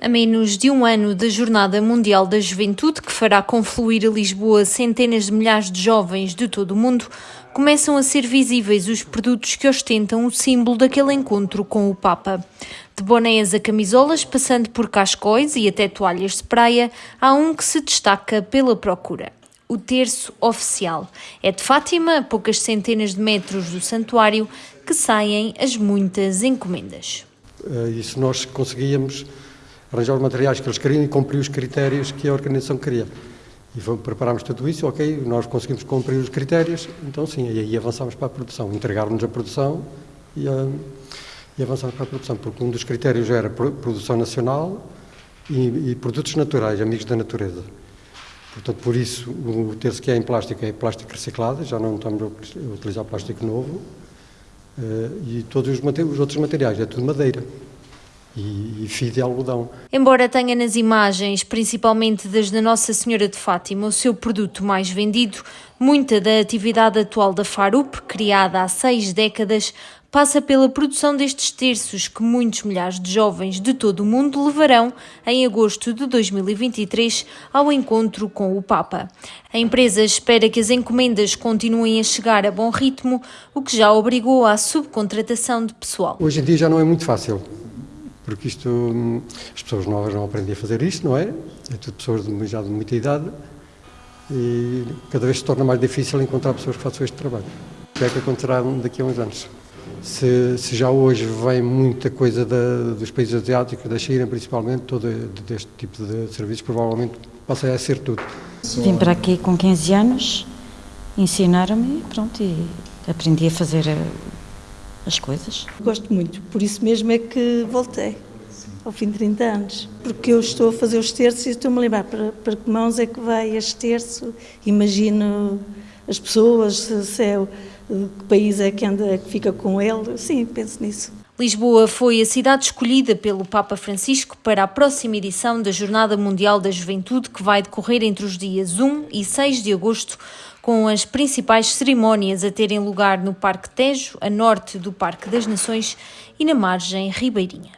A menos de um ano da Jornada Mundial da Juventude, que fará confluir a Lisboa centenas de milhares de jovens de todo o mundo, começam a ser visíveis os produtos que ostentam o símbolo daquele encontro com o Papa. De bonés a camisolas, passando por cascóis e até toalhas de praia, há um que se destaca pela procura. O terço oficial. É de Fátima, a poucas centenas de metros do santuário, que saem as muitas encomendas. Uh, isso nós conseguíamos arranjar os materiais que eles queriam e cumprir os critérios que a organização queria. E preparámos tudo isso, ok, nós conseguimos cumprir os critérios, então sim, e aí avançámos para a produção, entregar-nos a produção e, uh, e avançámos para a produção, porque um dos critérios era produção nacional e, e produtos naturais, amigos da natureza. Portanto, por isso, o terço que é em plástico é plástico reciclado, já não estamos a utilizar plástico novo, e todos os, os outros materiais, é tudo madeira e, e fio de algodão. Embora tenha nas imagens, principalmente das da Nossa Senhora de Fátima, o seu produto mais vendido, muita da atividade atual da Farup, criada há seis décadas, passa pela produção destes terços que muitos milhares de jovens de todo o mundo levarão em agosto de 2023 ao encontro com o Papa. A empresa espera que as encomendas continuem a chegar a bom ritmo, o que já obrigou à subcontratação de pessoal. Hoje em dia já não é muito fácil porque isto, hum, as pessoas novas não aprendem a fazer isto, não é? É tudo pessoas de, já de muita idade e cada vez se torna mais difícil encontrar pessoas que façam este trabalho. O que é que acontecerá daqui a uns anos? Se, se já hoje vem muita coisa da, dos países asiáticos, da China principalmente, todo deste tipo de serviços, provavelmente passa a ser tudo. Vim para aqui com 15 anos, ensinaram-me pronto, e aprendi a fazer eh, as coisas. Gosto muito, por isso mesmo é que voltei, ao fim de 30 anos. Porque eu estou a fazer os terços e estou-me a lembrar para, para que mãos é que vai este terço, imagino as pessoas, se é, que país é que anda, que fica com ele, sim, penso nisso. Lisboa foi a cidade escolhida pelo Papa Francisco para a próxima edição da Jornada Mundial da Juventude, que vai decorrer entre os dias 1 e 6 de agosto, com as principais cerimónias a terem lugar no Parque Tejo, a norte do Parque das Nações e na margem ribeirinha.